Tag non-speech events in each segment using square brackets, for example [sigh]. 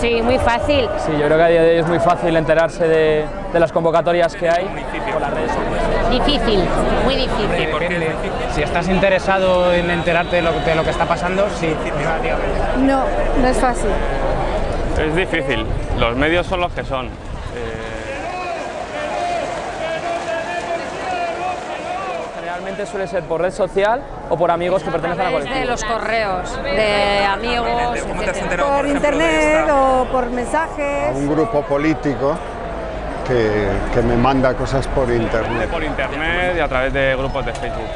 Sí, muy fácil. Sí, yo creo que a día de hoy es muy fácil enterarse de, de las convocatorias que hay por las redes sociales. Difícil, muy difícil. Si estás interesado en enterarte de lo, de lo que está pasando, sí. No, no es fácil. Es difícil, los medios son los que son. Eh, Generalmente suele ser por red social o por amigos que pertenecen a la de colectiva. los correos, de amigos, ¿Cómo te has etcétera. enterado, Por ejemplo, de internet esta- o por mensajes. un grupo político que, que me manda cosas por internet. por internet y a través de grupos de Facebook.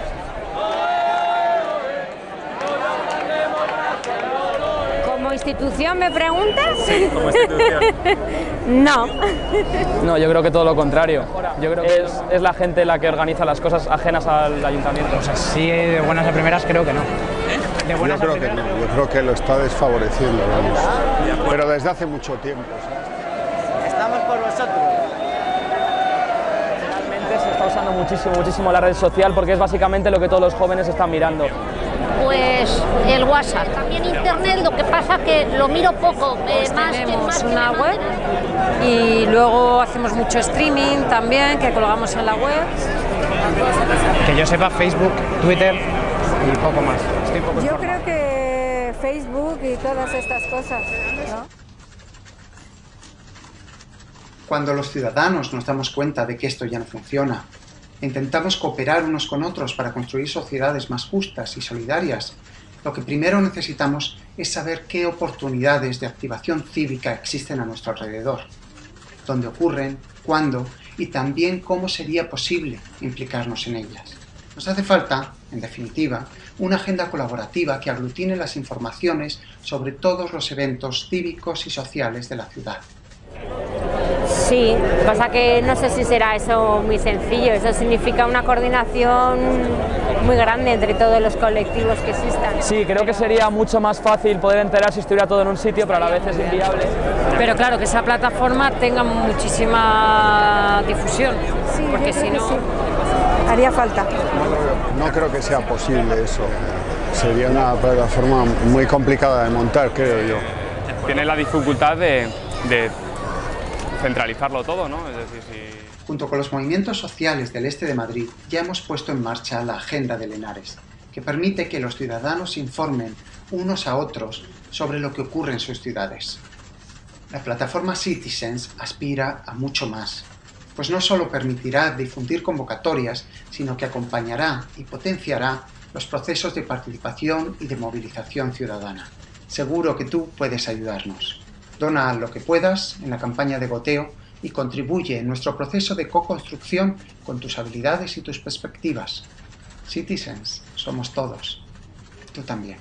¿Como institución me preguntas? Sí, como institución. [laughs] No. No, yo creo que todo lo contrario. Yo creo que es, es la gente la que organiza las cosas ajenas al ayuntamiento. Pues así de buenas a primeras creo que no. De Yo buenas creo que no, yo creo que lo está desfavoreciendo, vamos. Pero desde hace mucho tiempo. ¿sabes? Estamos por vosotros. Realmente se está usando muchísimo, muchísimo la red social porque es básicamente lo que todos los jóvenes están mirando. Pues el WhatsApp. También internet, lo que pasa que lo miro poco, eh, Pues más, tenemos más una web y luego hacemos mucho streaming también que colgamos en la web. Que yo sepa Facebook, Twitter y poco más. Estoy poco Yo creo que Facebook y todas estas cosas. ¿no? Cuando los ciudadanos nos damos cuenta de que esto ya no funciona, intentamos cooperar unos con otros para construir sociedades más justas y solidarias, lo que primero necesitamos es saber qué oportunidades de activación cívica existen a nuestro alrededor, dónde ocurren, cuándo y también cómo sería posible implicarnos en ellas. Nos hace falta, en definitiva, una agenda colaborativa que aglutine las informaciones sobre todos los eventos cívicos y sociales de la ciudad. Sí, pasa que no sé si será eso muy sencillo, eso significa una coordinación muy grande entre todos los colectivos que existan. Sí, creo que sería mucho más fácil poder enterar si estuviera todo en un sitio, pero a la vez es inviable. Pero claro, que esa plataforma tenga muchísima difusión, Sí, porque si no... sí. Haría falta. No creo que sea posible eso. Sería una plataforma muy complicada de montar, creo yo. Tiene la dificultad de, de centralizarlo todo, ¿no? Es decir, si... Junto con los movimientos sociales del este de Madrid, ya hemos puesto en marcha la Agenda de Lenares, que permite que los ciudadanos informen unos a otros sobre lo que ocurre en sus ciudades. La plataforma Citizens aspira a mucho más, pues no solo permitirá difundir convocatorias, sino que acompañará y potenciará los procesos de participación y de movilización ciudadana. Seguro que tú puedes ayudarnos. Dona lo que puedas en la campaña de goteo y contribuye en nuestro proceso de co-construcción con tus habilidades y tus perspectivas. Citizens, somos todos. Tú también.